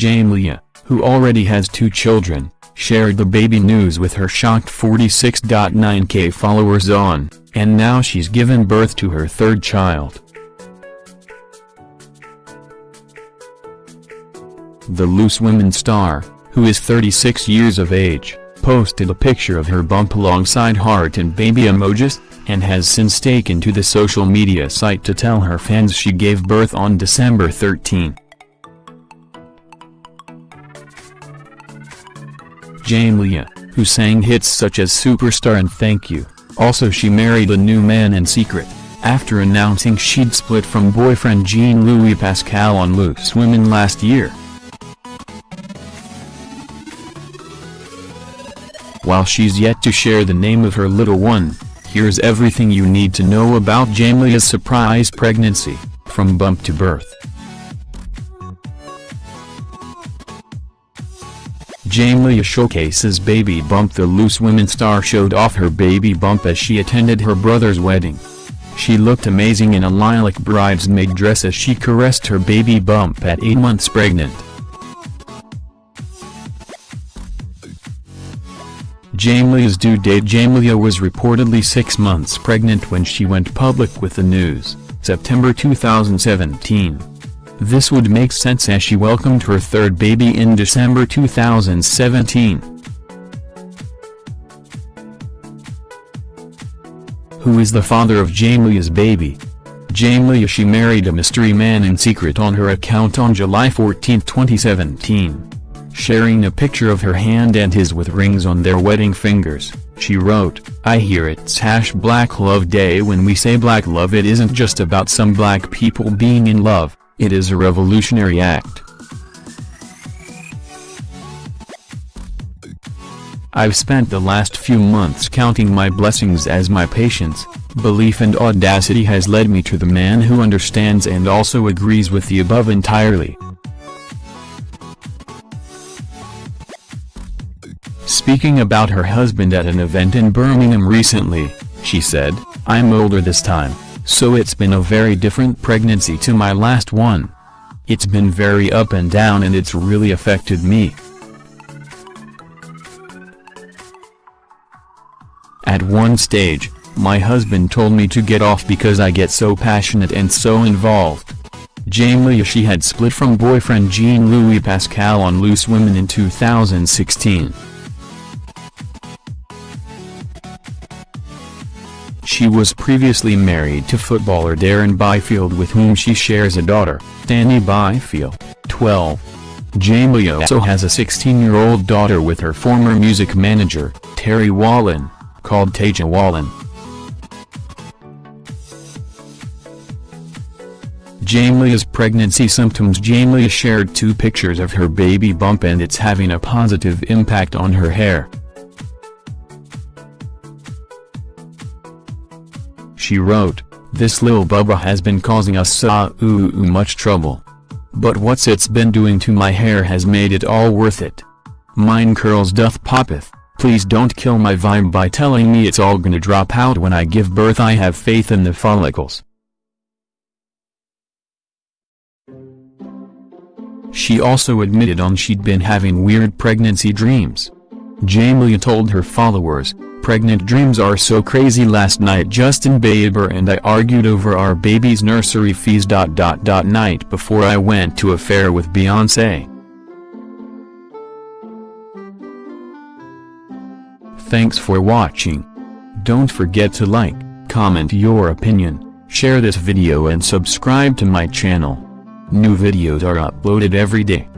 Jamelia, who already has two children, shared the baby news with her shocked 46.9k followers on, and now she's given birth to her third child. The Loose Women star, who is 36 years of age, posted a picture of her bump alongside heart and baby emojis, and has since taken to the social media site to tell her fans she gave birth on December 13. Jamelia, who sang hits such as Superstar and Thank You, also she married a new man in secret, after announcing she'd split from boyfriend Jean-Louis Pascal on Loose Women last year. While she's yet to share the name of her little one, here's everything you need to know about Jamelia's surprise pregnancy, from bump to birth. Jamelia showcases baby bump The Loose Women star showed off her baby bump as she attended her brother's wedding. She looked amazing in a lilac bridesmaid dress as she caressed her baby bump at 8 months pregnant. Jamelia's due date Jamelia was reportedly six months pregnant when she went public with the news, September 2017. This would make sense as she welcomed her third baby in December 2017. Who is the father of Jamelia's baby? Jamelia she married a mystery man in secret on her account on July 14, 2017. Sharing a picture of her hand and his with rings on their wedding fingers, she wrote, I hear it's hash black love day when we say black love it isn't just about some black people being in love, it is a revolutionary act. I've spent the last few months counting my blessings as my patience, belief and audacity has led me to the man who understands and also agrees with the above entirely. Speaking about her husband at an event in Birmingham recently, she said, I'm older this time, so it's been a very different pregnancy to my last one. It's been very up and down and it's really affected me. At one stage, my husband told me to get off because I get so passionate and so involved. Jamelia she had split from boyfriend Jean-Louis Pascal on Loose Women in 2016. She was previously married to footballer Darren Byfield with whom she shares a daughter, Danny Byfield, 12. Jamelia also has a 16-year-old daughter with her former music manager, Terry Wallen, called Taja Wallen. Jamelia's pregnancy symptoms Jamelia shared two pictures of her baby bump and it's having a positive impact on her hair. She wrote, This lil bubba has been causing us so much trouble. But what's it's been doing to my hair has made it all worth it. Mine curls doth poppeth, please don't kill my vibe by telling me it's all gonna drop out when I give birth I have faith in the follicles. She also admitted on she'd been having weird pregnancy dreams. Jamelia told her followers, Pregnant dreams are so crazy last night Justin Bieber and I argued over our baby's nursery fees. Dot, dot, dot, Night before I went to a fair with Beyonce. Thanks for watching. Don't forget to like, comment your opinion, share this video and subscribe to my channel. New videos are uploaded every day.